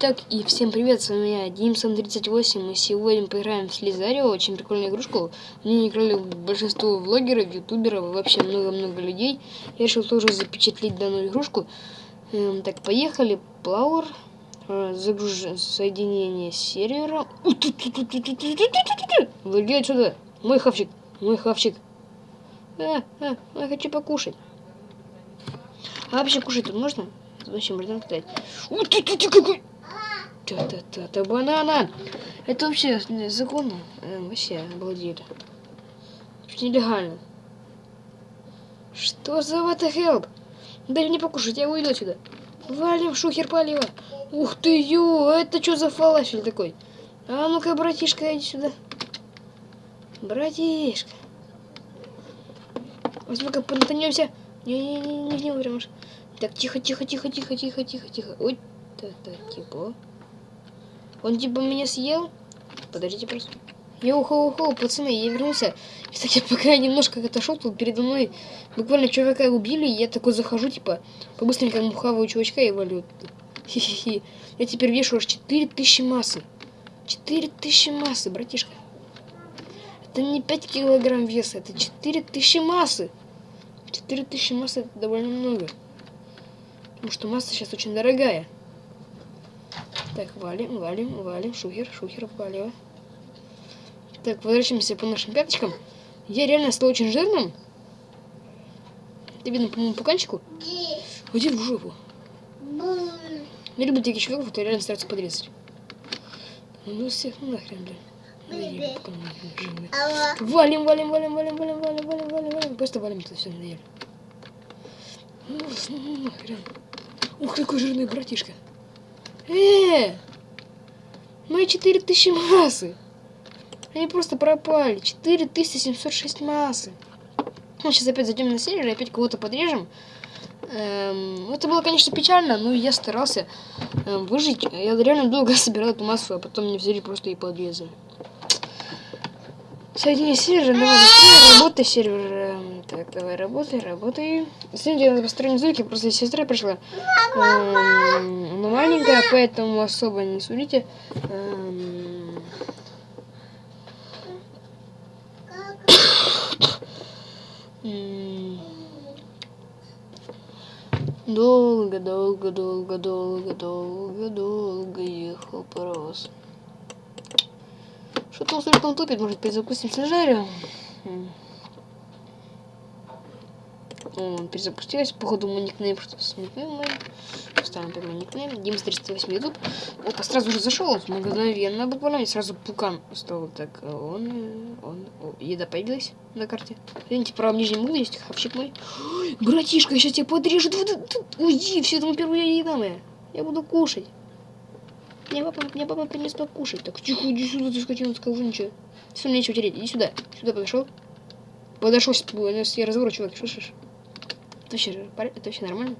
Так, и всем привет, с вами я, Димсон38, и сегодня поиграем в Слизарио, очень прикольную игрушку. В ней играли большинство влогеров, ютуберов вообще много-много людей. Я решил тоже запечатлеть данную игрушку. Эм, так, поехали, Плауэр, э, загруж... соединение с сервером. Выйди отсюда, мой хавчик, мой хавчик. А, а, я хочу покушать. А вообще кушать тут можно? Зачем можно какой! Та-та-та-та, банана! Это вообще законно? Э, вообще, обалдели. Что нелегально. Что за what the hell? Дай мне покушать, я уйду отсюда. Валим шухер полива. Ух ты, ё, это что за фалафель такой? А ну-ка, братишка, иди сюда. Братишка. Возьми-ка, понатанемся. Не-не-не, не умрешь. Так, тихо, тихо, тихо, тихо, тихо, тихо, тихо. Ой, та-та, типа. Он типа меня съел? Подождите просто. Йоу-хоу-хоу, пацаны, я вернулся. Кстати, пока я немножко отошел, тут передо мной буквально чувака убили, и я такой захожу, типа, побыстренько схаваю чувачка и валю. Хи-хи-хи. Я теперь вешу аж 4000 массы. 4000 массы, братишка. Это не 5 килограмм веса, это 4000 массы. 4000 массы это довольно много. Потому что масса сейчас очень дорогая. Так, валим, валим, валим. Шухер, шухер, валим. Так, возвращаемся по нашим пяточкам. Я реально стал очень жирным. Это видно по моему пуканчику. Уйди в жопу. Не люблю таких чуваков, которые реально стараются подрезать. Ну всех нахрен, блин. Валим, валим, валим, валим, валим, валим, валим, валим, валим. Просто валим это все надоели. Ну, ну нахрен. Ух, какой жирный братишка. Э, мои 4000 массы. Они просто пропали. 4706 массы. Ну, сейчас опять зайдем на сервер и опять кого-то подрежем. Эм, это было, конечно, печально, но я старался эм, выжить. Я реально долго собирал эту массу, а потом мне взяли просто и подрезали. Соедини сервер, давай быстрее, работай сервер. Эм, так, давай работай, работай. Сегодня я построение звуки, просто сестра пришла. Эм, она маленькая, поэтому особо не судите. Эм... Долго, долго, долго, долго, долго, долго ехал паровоз. Что-то он слишком тупит, может перезапустим снижарию? Он перезапустилась, походу мой никнейм что-то сменил мой. Ставим первый никнейм. Димс 308 YouTube. Опа, сразу же зашел, мгновенно буквально, и сразу пукан стал. Так, он, он, о, еда появилась на карте. Видите, право в нижнем углу есть хавчик мой. Ой, братишка, сейчас тебя подрежут. Уйди, все, это первая еда моя. Я буду кушать. Мне папа, мне папа принес покушать. Так, тихо, иди сюда, ты скотина, скажу ничего. Все, мне нечего тереть, иди сюда. Сюда подошел. Подошел, я разговор, чувак, слышишь? Это вообще, это вообще нормально?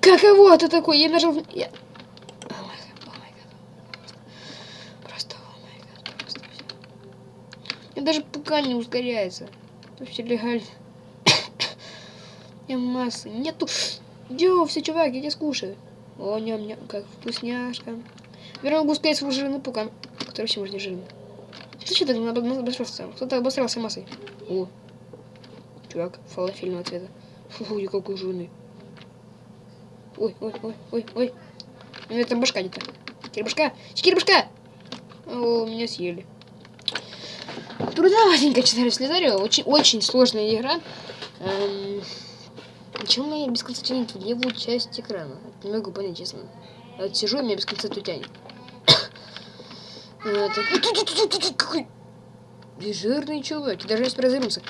Каково это такое? Я нажал... Я... Все. Даже пока не ускоряется. Вообще легально. Я массы. Нету... Йоу, все, чувак, я тебя скушаю. О, ням-ням, как вкусняшка. Верно, могу сказать свой жирный пукан, который вообще может не жирный. Что что так обосрался? Кто-то обосрался массой. О, чувак, фалафельного цвета. Фу, я какой жирный. Ой, ой, ой, ой, ой. Ну, это башка где-то. Кирбашка! Кирбашка! О, меня съели. Трудноватенько читать Слизарио. Очень, очень сложная игра. Эм... Почему я без конца тянет в левую часть экрана? Это не могу понять, честно. Я вот сижу, и меня без конца тут тянет. Какой жирный чувак. Даже если развернуться.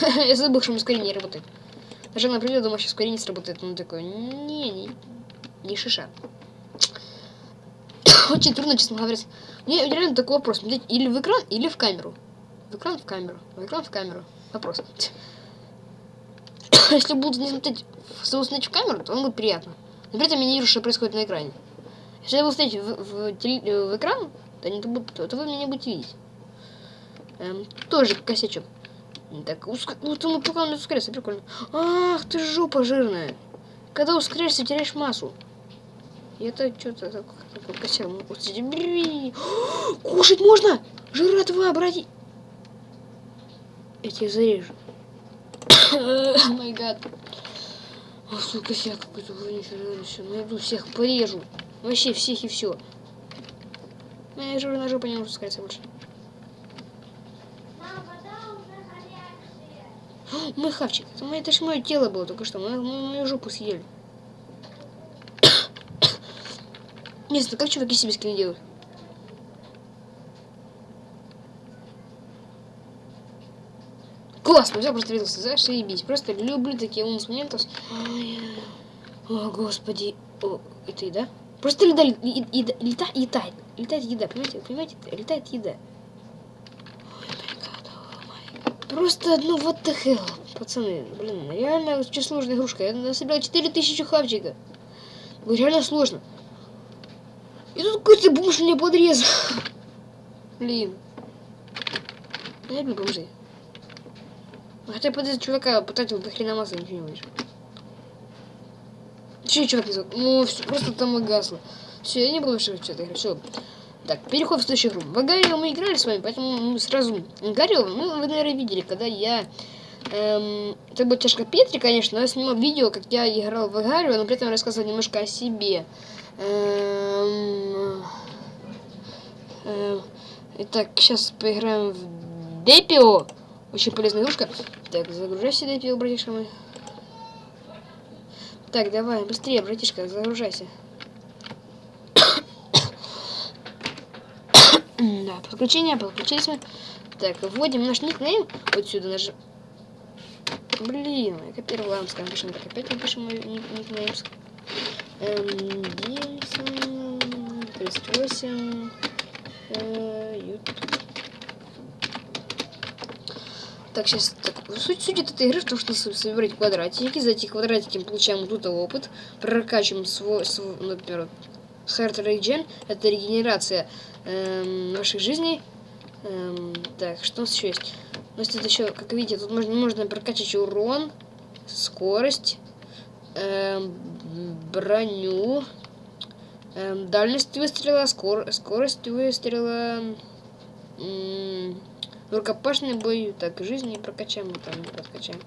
Я забыл, что ускорение работает. Даже на пример, думаю, сейчас ускорение сработает. Он такой, не, не, не шиша. Очень трудно, честно говоря. Мне реально такой вопрос. Или в экран, или в камеру. В экран, в камеру. В экран, в камеру. Вопрос. Если буду не смотреть, смотреть в камеру, то он будет приятно. Но при этом я не вижу, что происходит на экране. Если я буду смотреть в, в, в, в экран, то, не, то, то вы меня не будете видеть. Эм, тоже косячок. Так, уск... вот он пока он ускоряется, прикольно. Ах, ты жопа жирная. когда ускоряешься, теряешь массу. И это что-то так, такой косяк. Ну. Кушать можно! Жратва, братья! Я тебя зарежу. Май гад. О, сука, я какой-то все. Найду всех, порежу. Вообще всех и все. Я же на жопу не могу спускаться больше. Мой хавчик. Это, же мое тело было только что. Мы, мы мою жопу съели. Не знаю, как чуваки себе скины делают? Классно, взял просто виделся, знаешь, заебись. Просто люблю такие умные моментов. О, господи. О, это еда? Просто еда, еда, еда, летает. Летает еда, понимаете? Понимаете? Летает еда. Просто, ну, вот the hell, пацаны. Блин, реально очень сложная игрушка. Я насобирал 4000 хавчика. Реально сложно. И тут какой-то бомж меня подрезал. Блин. Дай мне бомжи. Хотя под этого чувака потратил до хрена масла, ничего не выйдешь. Че чувак не зовут? Ну, все, просто там и гасло. Все, я не буду больше что-то. Все. Так, переход в следующую игру. В Гаррио мы играли с вами, поэтому мы сразу... Гаррио, ну, вы, наверное, видели, когда я... Эм, это была чашка Петри, конечно, но я снимал видео, как я играл в Гаррио, но при этом рассказывал немножко о себе. Эм, эм, итак, сейчас поиграем в Депио. Очень полезная игрушка. Так, загружайся, Депио, братишка мой. Так, давай, быстрее, братишка, загружайся. да, подключение, подключились мы. Так, вводим наш никнейм. Вот сюда нажим. Блин, я копировал, скажем, пишем, так опять напишем мой никнейм. Эм, Димсон, 38, э, YouTube. Так, сейчас, так, суть, суть этой игры в том, что собирать квадратики, за эти квадратики мы получаем тут опыт, прокачиваем свой, свой например, Heart Regen, это регенерация эм, наших жизней. Эм, так, что у нас еще есть? У нас тут еще, как видите, тут можно, можно прокачать урон, скорость, эм, броню, эм, дальность выстрела, скор скорость выстрела, эм, рукопашный бой, так, жизни прокачаем, мы там не прокачаем.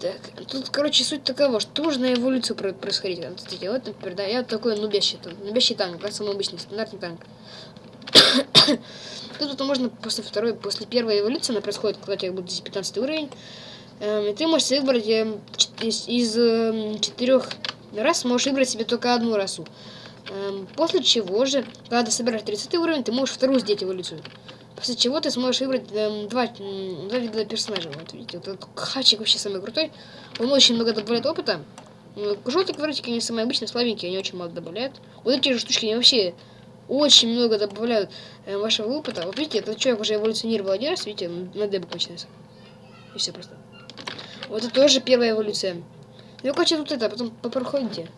Так, тут, короче, суть такова, что нужно эволюцию происходить. Вот, кстати, вот, например, да, я такой нубящий, нубящий танк, как самый обычный, стандартный танк. Тут, тут можно после второй, после первой эволюции, она происходит, когда у тебя будет здесь 15 уровень. Эм, и ты можешь выбрать эм, из, из э, четырех раз, можешь выбрать себе только одну расу. Эм, после чего же, когда ты собираешь 30 уровень, ты можешь вторую сделать эволюцию. После чего ты сможешь выбрать эм, два, два вида персонажа. Вот видите, вот этот хачик вообще самый крутой. Он очень много добавляет опыта. Желтые квадратики не самые обычные, слабенькие, они очень мало добавляют. Вот эти же штучки, они вообще очень много добавляют э, вашего опыта. Вот видите, этот человек уже эволюционировал один раз, видите, на дебу начинается. И все просто. Вот это тоже первая эволюция. Ну, короче, тут это, потом проходите.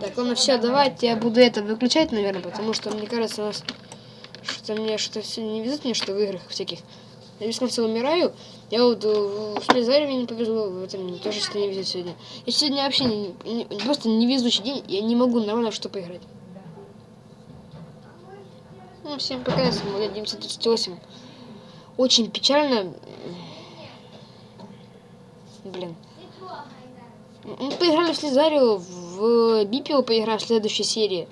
Так, ладно, все, давайте я буду это выключать, наверное, потому что, мне кажется, у нас что мне что сегодня не везет мне, что в играх всяких. Я без конца умираю. Я вот в Слезаре мне не повезло, в этом тоже что не везет сегодня. Я сегодня вообще не, не, просто невезучий день, я не могу нормально что поиграть. Ну, всем пока, с вами 938. Очень печально. Блин. Мы поиграли в Слезарио, в Бипио поиграем в следующей серии.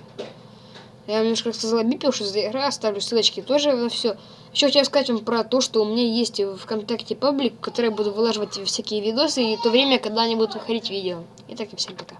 Я немножко сказала Бипио, что за игра, оставлю ссылочки тоже на все. Еще хотел сказать вам про то, что у меня есть в ВКонтакте паблик, в который буду вылаживать всякие видосы, и то время, когда они будут выходить видео. Итак, и всем пока.